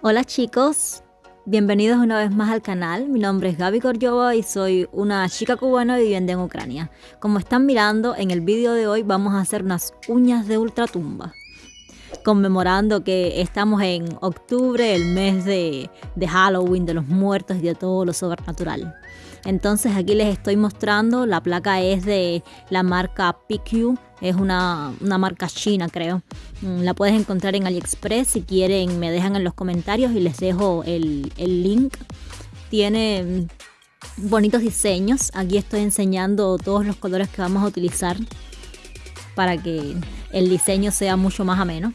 Hola chicos, bienvenidos una vez más al canal. Mi nombre es Gaby Korjova y soy una chica cubana viviendo en Ucrania. Como están mirando, en el vídeo de hoy vamos a hacer unas uñas de ultratumba. Conmemorando que estamos en octubre, el mes de, de Halloween, de los muertos y de todo lo sobrenatural. Entonces aquí les estoy mostrando, la placa es de la marca PQ, es una, marca china creo. Mm, la puedes encontrar en AliExpress, si quieren me dejan en los comentarios y les dejo el, el link. Tiene mm, bonitos diseños, aquí estoy enseñando todos los colores que vamos a utilizar para que el diseño sea mucho más ameno.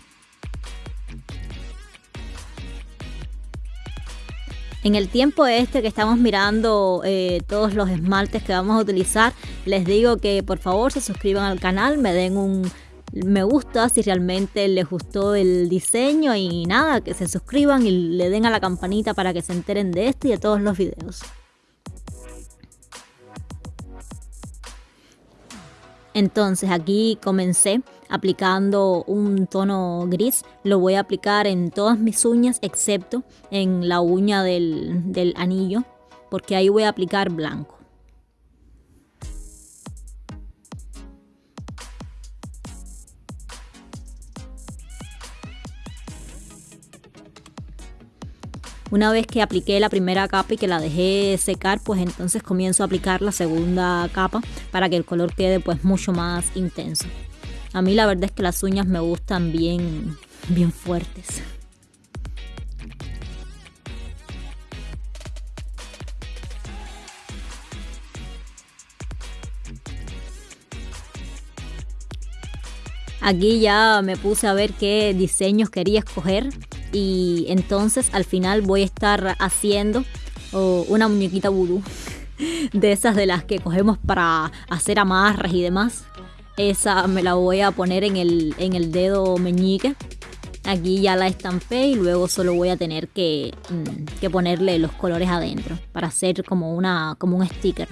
En el tiempo este que estamos mirando eh, todos los esmaltes que vamos a utilizar, les digo que por favor se suscriban al canal, me den un me gusta si realmente les gustó el diseño y nada, que se suscriban y le den a la campanita para que se enteren de esto y de todos los videos. Entonces aquí comencé aplicando un tono gris. Lo voy a aplicar en todas mis uñas excepto en la uña del, anillo porque ahí voy a aplicar blanco. Una vez que apliqué la primera capa y que la dejé secar, pues entonces comienzo a aplicar la segunda capa para que el color quede pues mucho más intenso. A mí la verdad es que las uñas me gustan bien, bien fuertes. Aquí ya me puse a ver qué diseños quería escoger y entonces al final voy a estar haciendo una muñequita vudú de esas de las que cogemos para hacer amarras y demás. Esa me la voy a poner en el, en el dedo meñique. Aquí ya la estampé y luego solo voy a tener que, mm, que ponerle los colores adentro para hacer como, una, como un sticker.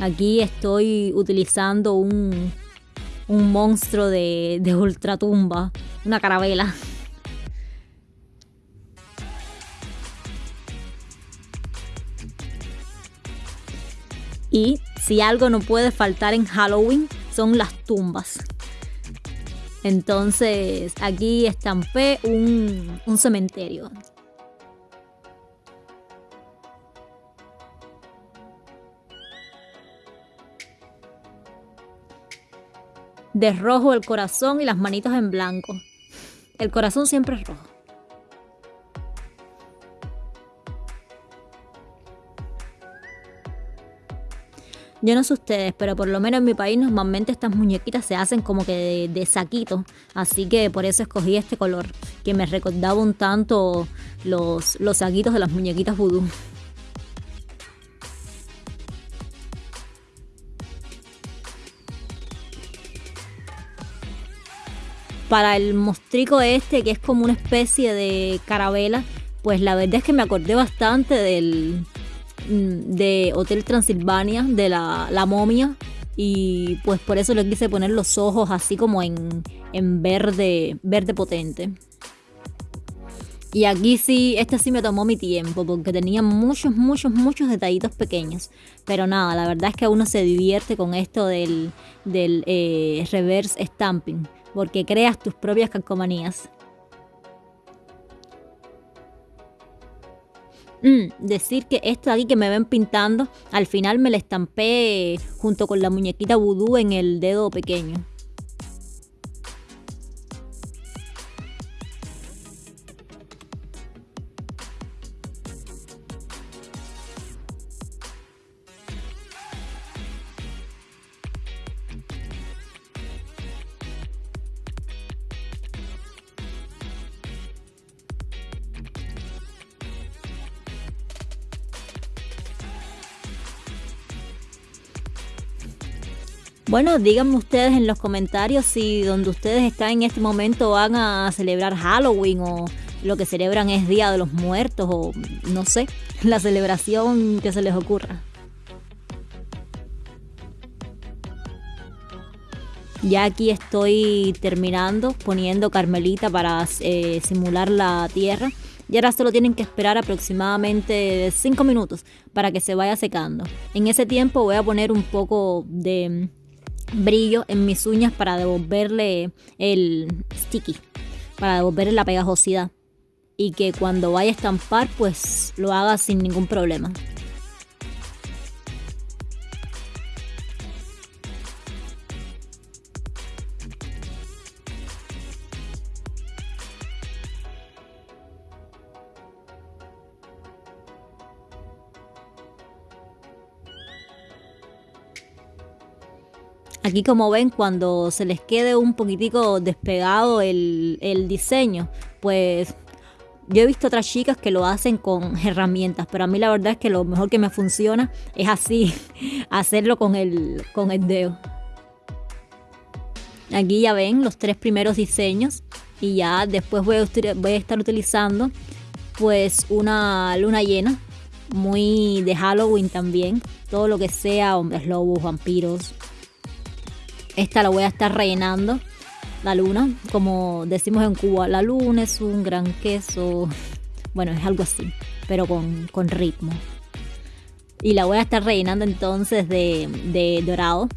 Aquí estoy utilizando un, un monstruo de, de ultratumba, una carabela. Y si algo no puede faltar en Halloween son las tumbas. Entonces aquí estampé un, un cementerio. De rojo el corazón y las manitos en blanco. El corazón siempre es rojo. Yo no sé ustedes, pero por lo menos en mi país normalmente estas muñequitas se hacen como que de, saquito. Así que por eso escogí este color, que me recordaba un tanto los, los saquitos de las muñequitas vudú. Para el mostrico este, que es como una especie de carabela, pues la verdad es que me acordé bastante del, de Hotel Transilvania, de la, la momia. Y pues por eso le quise poner los ojos así como en, en verde, verde potente. Y aquí sí, este sí me tomó mi tiempo porque tenía muchos, muchos, muchos detallitos pequeños. Pero nada, la verdad es que uno se divierte con esto del, del eh, reverse stamping porque creas tus propias calcomanías. Mm, decir que esto de aquí que me ven pintando, al final me la estampé junto con la muñequita vudú en el dedo pequeño. Bueno, díganme ustedes en los comentarios si donde ustedes están en este momento van a celebrar Halloween o lo que celebran es Día de los Muertos o no sé, la celebración que se les ocurra. Ya aquí estoy terminando poniendo carmelita para eh, simular la tierra Y ahora solo tienen que esperar aproximadamente 5 minutos para que se vaya secando. En ese tiempo voy a poner un poco de brillo en mis uñas para devolverle el sticky, para devolverle la pegajosidad. Y que cuando vaya a estampar pues lo haga sin ningún problema. Aquí como ven, cuando se les quede un poquitico despegado el, diseño, pues yo he visto otras chicas que lo hacen con herramientas, pero a mí la verdad es que lo mejor que me funciona es así, hacerlo con el, con el dedo. Aquí ya ven los tres primeros diseños y ya después voy a, voy a estar utilizando pues una luna llena, muy de Halloween también, todo lo que sea hombres lobos, vampiros, esta la voy a estar rellenando, la luna. Como decimos en Cuba, la luna es un gran queso. Bueno, es algo así, pero con, ritmo. Y la voy a estar rellenando entonces de, de dorado.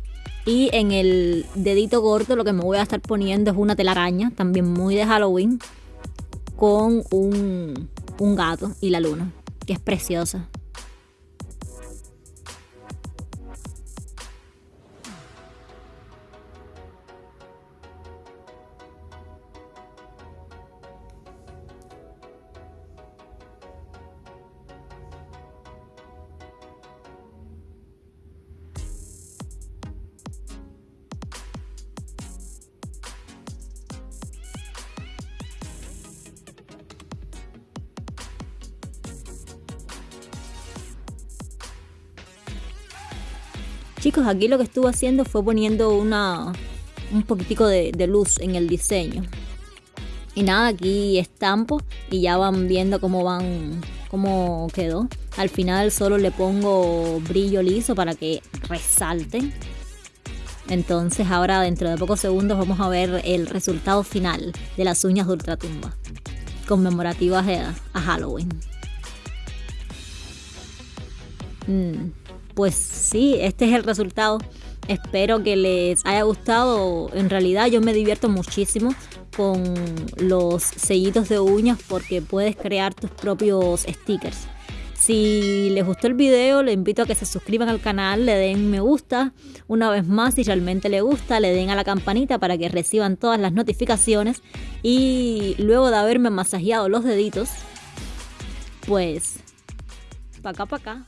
Y en el dedito corto lo que me voy a estar poniendo es una telaraña, también muy de Halloween, con un, un gato y la luna, que es preciosa. Chicos, aquí lo que estuve haciendo fue poniendo una, un poquitico de, luz en el diseño. Y nada, aquí estampo y ya van viendo cómo van, cómo quedó. Al final solo le pongo brillo liso para que resalten. Entonces ahora dentro de pocos segundos vamos a ver el resultado final de las uñas de ultratumba conmemorativas a, Halloween. Mm pues sí, este es el resultado. Espero que les haya gustado. En realidad yo me divierto muchísimo con los sellitos de uñas porque puedes crear tus propios stickers. Si les gustó el video, les invito a que se suscriban al canal, le den me gusta. Una vez más, si realmente les gusta, le den a la campanita para que reciban todas las notificaciones. Y luego de haberme masajeado los deditos, pues, pa' acá, pa' acá.